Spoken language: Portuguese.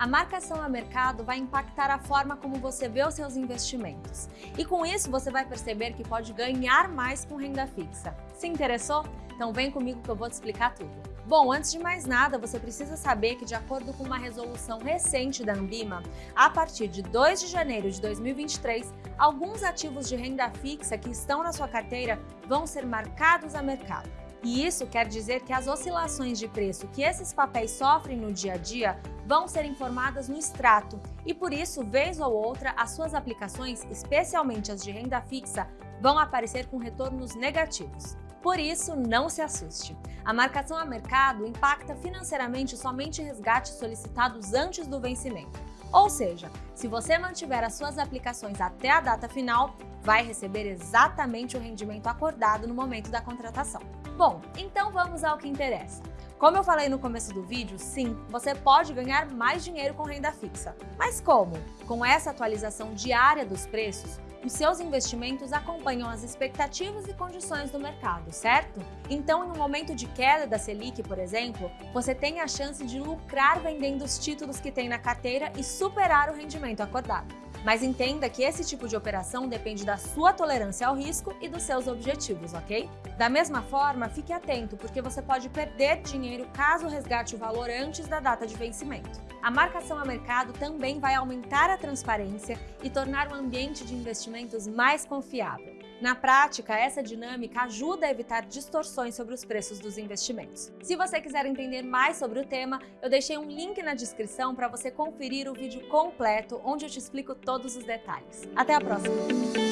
A marcação a mercado vai impactar a forma como você vê os seus investimentos. E com isso você vai perceber que pode ganhar mais com renda fixa. Se interessou? Então vem comigo que eu vou te explicar tudo. Bom, antes de mais nada, você precisa saber que de acordo com uma resolução recente da Ambima, a partir de 2 de janeiro de 2023, alguns ativos de renda fixa que estão na sua carteira vão ser marcados a mercado. E isso quer dizer que as oscilações de preço que esses papéis sofrem no dia a dia vão ser informadas no extrato e por isso, vez ou outra, as suas aplicações, especialmente as de renda fixa, vão aparecer com retornos negativos. Por isso, não se assuste. A marcação a mercado impacta financeiramente somente resgates solicitados antes do vencimento. Ou seja, se você mantiver as suas aplicações até a data final, vai receber exatamente o rendimento acordado no momento da contratação. Bom, então vamos ao que interessa. Como eu falei no começo do vídeo, sim, você pode ganhar mais dinheiro com renda fixa. Mas como? Com essa atualização diária dos preços, os seus investimentos acompanham as expectativas e condições do mercado, certo? Então, em um momento de queda da Selic, por exemplo, você tem a chance de lucrar vendendo os títulos que tem na carteira e superar o rendimento acordado. Mas entenda que esse tipo de operação depende da sua tolerância ao risco e dos seus objetivos, ok? Da mesma forma, fique atento, porque você pode perder dinheiro caso resgate o valor antes da data de vencimento. A marcação a mercado também vai aumentar a transparência e tornar o ambiente de investimentos mais confiável. Na prática, essa dinâmica ajuda a evitar distorções sobre os preços dos investimentos. Se você quiser entender mais sobre o tema, eu deixei um link na descrição para você conferir o vídeo completo onde eu te explico todos os detalhes. Até a próxima!